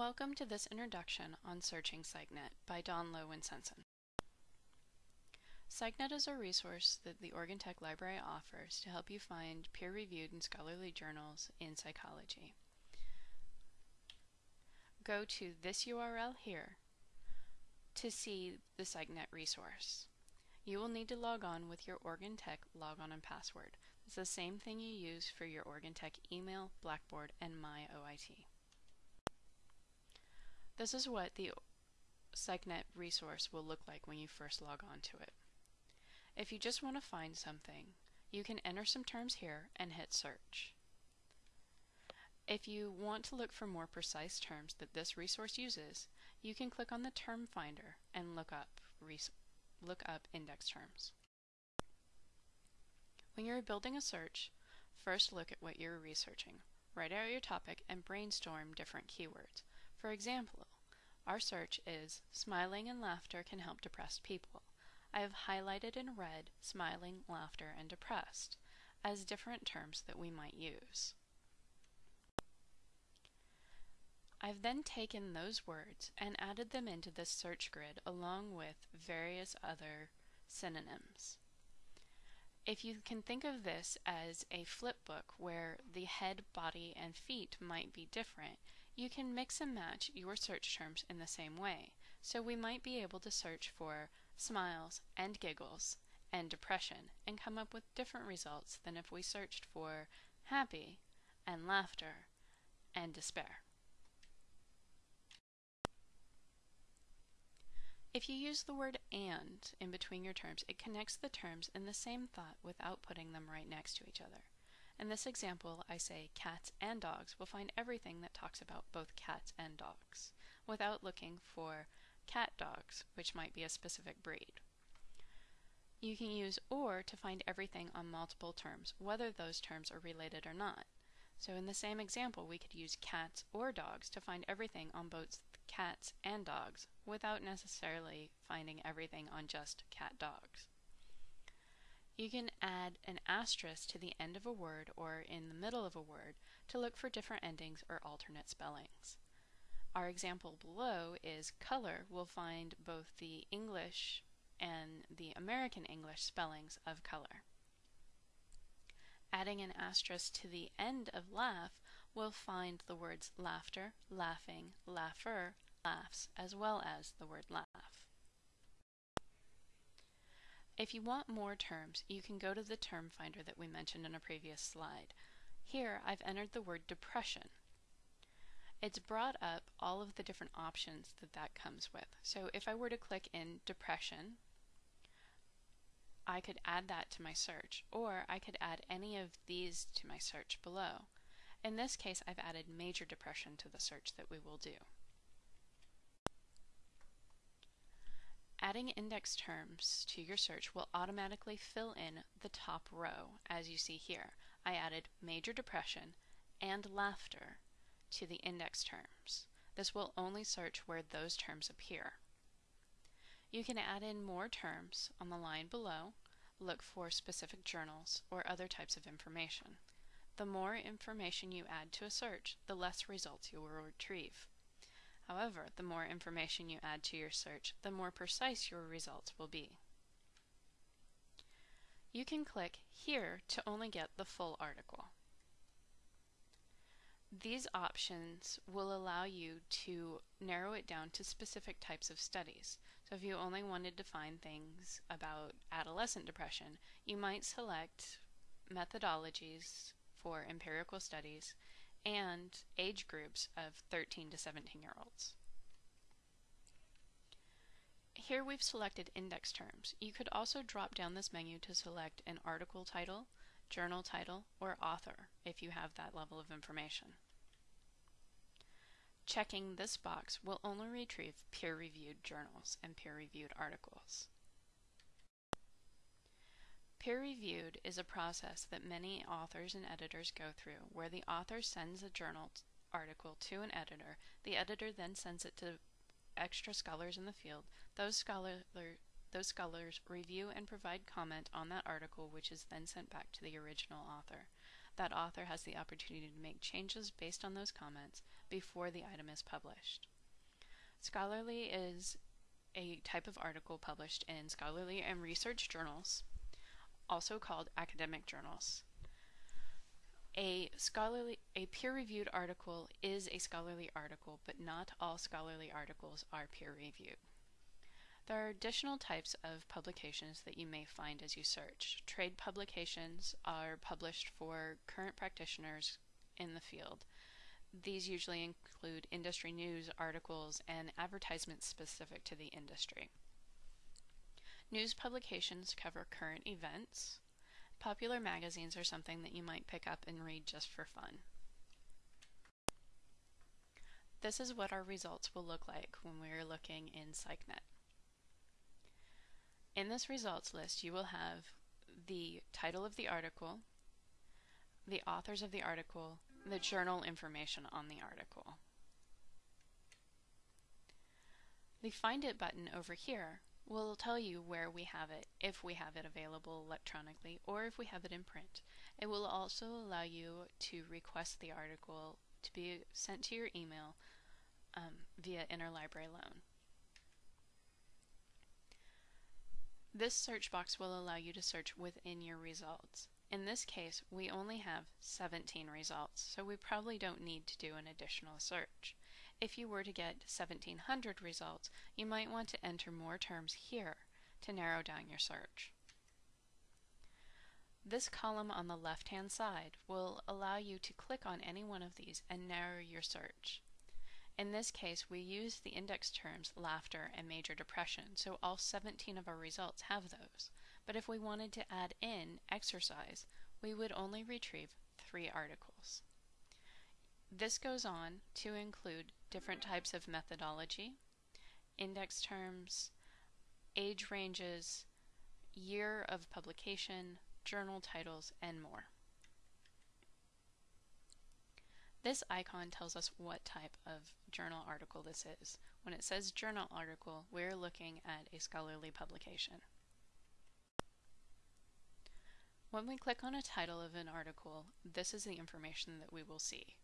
Welcome to this introduction on Searching PsycNet by Don Low Winsenson. PsycNet is a resource that the Oregon Tech Library offers to help you find peer-reviewed and scholarly journals in psychology. Go to this URL here to see the PsycNet resource. You will need to log on with your Oregon Tech logon and password. It's the same thing you use for your Oregon Tech email, Blackboard, and MyOIT. This is what the PsycNet resource will look like when you first log on to it. If you just want to find something, you can enter some terms here and hit search. If you want to look for more precise terms that this resource uses, you can click on the term finder and look up, look up index terms. When you're building a search, first look at what you're researching. Write out your topic and brainstorm different keywords. For example, our search is Smiling and laughter can help depressed people. I have highlighted in red smiling, laughter, and depressed as different terms that we might use. I've then taken those words and added them into this search grid along with various other synonyms. If you can think of this as a flip book where the head, body, and feet might be different, you can mix and match your search terms in the same way. So we might be able to search for smiles and giggles and depression and come up with different results than if we searched for happy and laughter and despair. If you use the word and in between your terms, it connects the terms in the same thought without putting them right next to each other. In this example, I say cats and dogs will find everything that talks about both cats and dogs, without looking for cat dogs, which might be a specific breed. You can use OR to find everything on multiple terms, whether those terms are related or not. So in the same example, we could use cats or dogs to find everything on both cats and dogs, without necessarily finding everything on just cat dogs. You can add an asterisk to the end of a word or in the middle of a word to look for different endings or alternate spellings. Our example below is color will find both the English and the American English spellings of color. Adding an asterisk to the end of laugh will find the words laughter, laughing, laugher, laughs, as well as the word laugh. If you want more terms, you can go to the term finder that we mentioned in a previous slide. Here, I've entered the word depression. It's brought up all of the different options that that comes with. So if I were to click in depression, I could add that to my search, or I could add any of these to my search below. In this case, I've added major depression to the search that we will do. Adding index terms to your search will automatically fill in the top row, as you see here. I added major depression and laughter to the index terms. This will only search where those terms appear. You can add in more terms on the line below, look for specific journals, or other types of information. The more information you add to a search, the less results you will retrieve. However, the more information you add to your search, the more precise your results will be. You can click here to only get the full article. These options will allow you to narrow it down to specific types of studies. So if you only wanted to find things about adolescent depression, you might select methodologies for empirical studies and age groups of 13 to 17 year olds. Here we've selected index terms. You could also drop down this menu to select an article title, journal title, or author if you have that level of information. Checking this box will only retrieve peer-reviewed journals and peer-reviewed articles. Peer-reviewed is a process that many authors and editors go through, where the author sends a journal article to an editor, the editor then sends it to extra scholars in the field. Those, scholar, those scholars review and provide comment on that article, which is then sent back to the original author. That author has the opportunity to make changes based on those comments, before the item is published. Scholarly is a type of article published in scholarly and research journals, also called academic journals. A scholarly a peer-reviewed article is a scholarly article, but not all scholarly articles are peer-reviewed. There are additional types of publications that you may find as you search. Trade publications are published for current practitioners in the field. These usually include industry news articles and advertisements specific to the industry. News publications cover current events. Popular magazines are something that you might pick up and read just for fun. This is what our results will look like when we're looking in PsycNet. In this results list, you will have the title of the article, the authors of the article, the journal information on the article. The Find It button over here will tell you where we have it, if we have it available electronically, or if we have it in print. It will also allow you to request the article to be sent to your email um, via interlibrary loan. This search box will allow you to search within your results. In this case, we only have 17 results, so we probably don't need to do an additional search. If you were to get 1700 results, you might want to enter more terms here to narrow down your search. This column on the left-hand side will allow you to click on any one of these and narrow your search. In this case, we use the index terms laughter and major depression, so all 17 of our results have those. But if we wanted to add in exercise, we would only retrieve three articles. This goes on to include different types of methodology, index terms, age ranges, year of publication, journal titles, and more. This icon tells us what type of journal article this is. When it says journal article, we're looking at a scholarly publication. When we click on a title of an article, this is the information that we will see.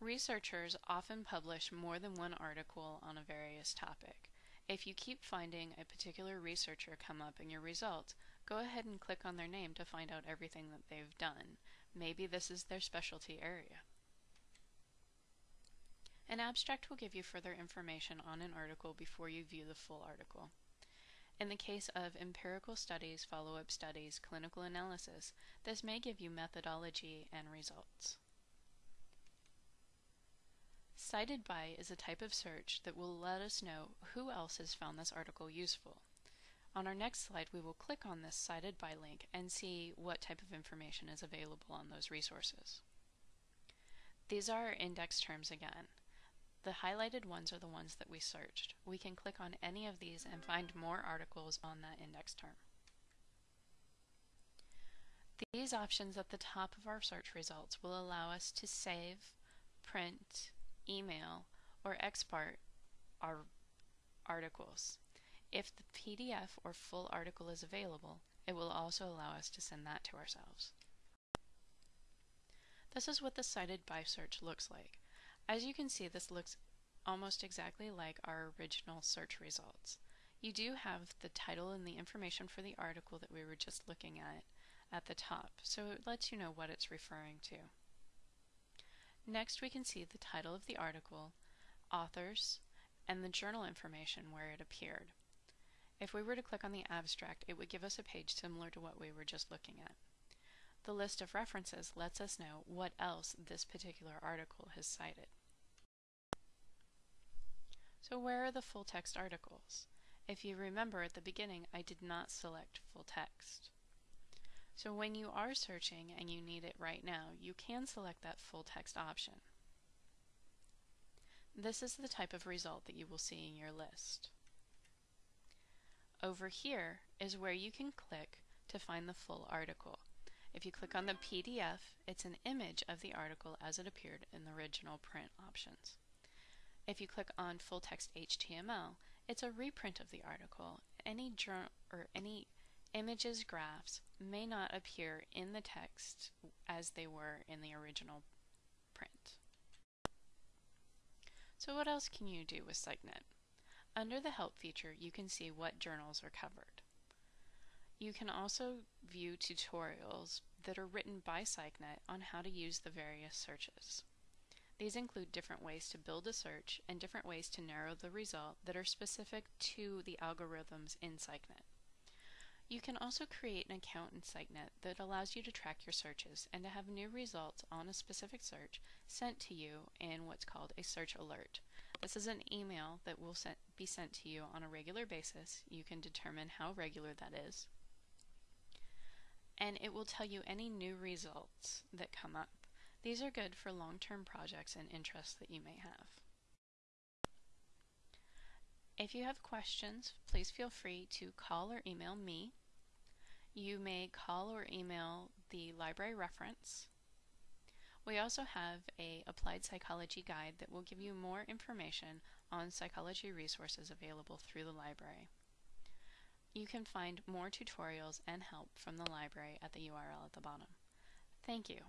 Researchers often publish more than one article on a various topic. If you keep finding a particular researcher come up in your results, go ahead and click on their name to find out everything that they've done. Maybe this is their specialty area. An abstract will give you further information on an article before you view the full article. In the case of empirical studies, follow-up studies, clinical analysis, this may give you methodology and results. Cited by is a type of search that will let us know who else has found this article useful. On our next slide, we will click on this Cited By link and see what type of information is available on those resources. These are our index terms again. The highlighted ones are the ones that we searched. We can click on any of these and find more articles on that index term. These options at the top of our search results will allow us to save, print, email, or export our articles. If the PDF or full article is available, it will also allow us to send that to ourselves. This is what the cited by search looks like. As you can see, this looks almost exactly like our original search results. You do have the title and the information for the article that we were just looking at at the top, so it lets you know what it's referring to. Next, we can see the title of the article, authors, and the journal information where it appeared. If we were to click on the abstract, it would give us a page similar to what we were just looking at. The list of references lets us know what else this particular article has cited. So where are the full text articles? If you remember at the beginning, I did not select full text. So when you are searching and you need it right now, you can select that full text option. This is the type of result that you will see in your list. Over here is where you can click to find the full article. If you click on the PDF, it's an image of the article as it appeared in the original print options. If you click on full text HTML, it's a reprint of the article. Any journal or any images, graphs may not appear in the text as they were in the original print. So what else can you do with PsycNet? Under the Help feature, you can see what journals are covered. You can also view tutorials that are written by PsycNet on how to use the various searches. These include different ways to build a search and different ways to narrow the result that are specific to the algorithms in PsycNet. You can also create an account in PsycNet that allows you to track your searches and to have new results on a specific search sent to you in what's called a search alert. This is an email that will be sent to you on a regular basis. You can determine how regular that is. And it will tell you any new results that come up. These are good for long-term projects and interests that you may have. If you have questions, please feel free to call or email me. You may call or email the library reference. We also have a applied psychology guide that will give you more information on psychology resources available through the library. You can find more tutorials and help from the library at the URL at the bottom. Thank you.